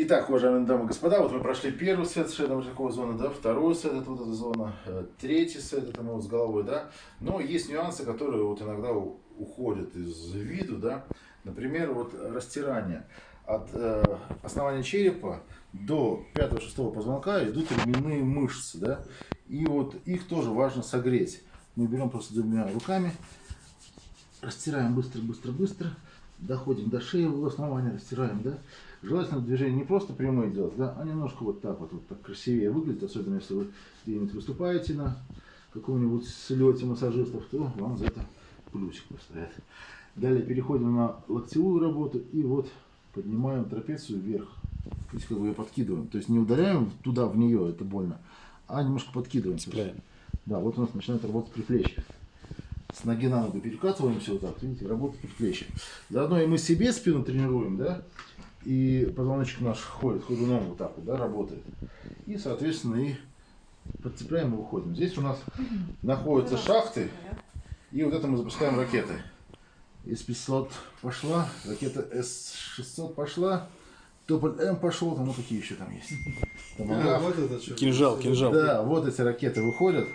Итак, уважаемые дамы и господа, вот мы прошли первый сет шейного такого зона, да, второй сет это вот эта зона, э, третий сет это мы вот с головой, да. Но есть нюансы, которые вот иногда уходят из виду, да. Например, вот растирание. От э, основания черепа до 5-6 позвонка идут ременные мышцы, да. И вот их тоже важно согреть. Мы берем просто двумя руками, растираем быстро, быстро, быстро, доходим до шеи, в основание растираем, да. Желательно движение не просто прямые делать, да, а немножко вот так вот, вот так красивее выглядит, особенно если вы где-нибудь выступаете на каком-нибудь слете массажистов, то вам за это плюсик поставят. Далее переходим на локтевую работу и вот поднимаем трапецию вверх. То есть как бы ее подкидываем. То есть не ударяем туда в нее, это больно, а немножко подкидываем. Цепляем. Да, вот у нас начинает работать приплечье. С ноги на ногу перекатываемся вот так, видите, работает приплечье. Заодно и мы себе спину тренируем, да, и позвоночник наш ходит ходуном вот так вот, да, работает. И, соответственно, и подцепляем и выходим. Здесь у нас находятся шахты, и вот это мы запускаем ракеты. С-500 пошла, ракета С-600 пошла, Тополь М пошел, там вот какие еще там есть. Там, а, вот это что? Кинжал, кинжал. Да, вот эти ракеты выходят.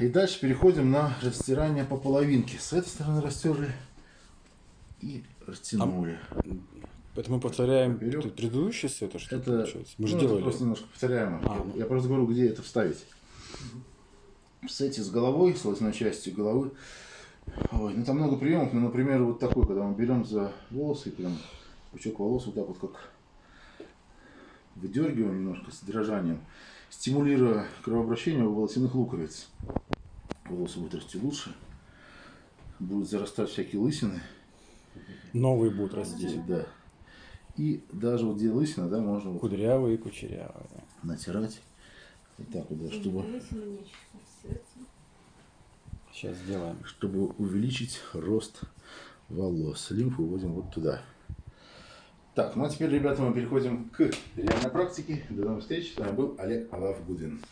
И дальше переходим на растирание по половинке. С этой стороны растерли и растянули. А, это мы повторяем Вперед. предыдущий сет, что это, получается? Мы же ну, делали. просто немножко повторяем. А, я, я просто говорю, где это вставить. В сете с головой, с лосной частью головы. Ой, ну там много приемов, ну, например, вот такой, когда мы берем за волосы, и прям пучок волос вот так вот как выдергиваем немножко с дрожанием, стимулируя кровообращение у волосяных луковиц. Волосы будут расти лучше, будут зарастать всякие лысины. Новые будут расти. Да. И даже вот где лысина, да, можно... Кудрявые и кучерявые. Натирать. Вот так вот, да, чтобы... Сейчас сделаем. Чтобы увеличить рост волос. Лимфу вводим вот туда. Так, ну а теперь, ребята, мы переходим к реальной практике. До новых встреч. С вами был Олег Алав Гудин.